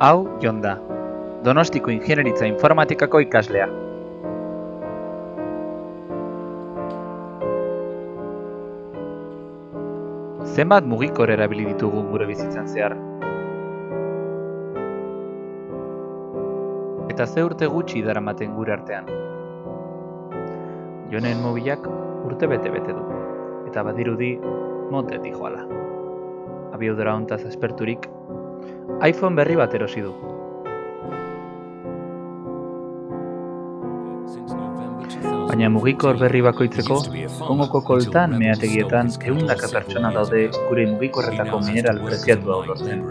Hau Jon da, Donostiko Ingeniaritza Informatikako ikaslea. Zenbat mugikor erabili ditugu gure bizitzan zehar? Eta ze urte gutxi daramaten gure artean? Jonen mobilak urte bete-bete du, eta badirudi monte joala. Abiodora hontaz esperturik, iPhone berri bat erosi du. Baina mugikor berri bakoitzeko, Kongoko koltan meategietan ehundaka pertsona daude gure mugikorretako mineral preziatu hau lortzen.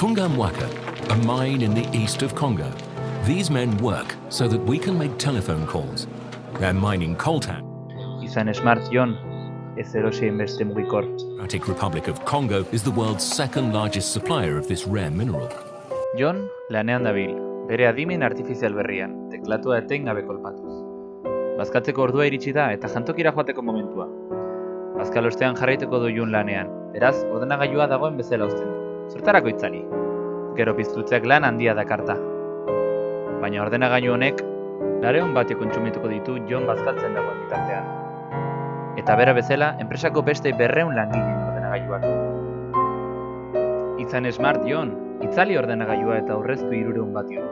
Funga Mwaka, a mine in the east of Congo. These men work so that we can make telephone calls. They're mining coltan. Izan Smart Jon, ez erosien beste mugikor. Democratic Republic of Congo is the world's second largest supplier of this rare mineral. Jon lanean dabil, bere adimen artifizial berrian, teklatua etengabe kolpatuz. Bazkatzeko ordua iritsi da eta jantokira joateko momentua. Bazkal ostean jarraituko du Jon lanean, beraz, ordenagailua dagoen bezala uzten. Zertarako itzali. Gero piztutzeak lan handia dakarta. Baina ordenagailu honek, lareon batio kontsumituko ditu Jon bazkaltzen dagoen bitartean. Eta bera bezala, enpresako beste berreun langile ordenagailuak. Izan smart Jon, itzali ordenagailua eta aurreztu irureun batio.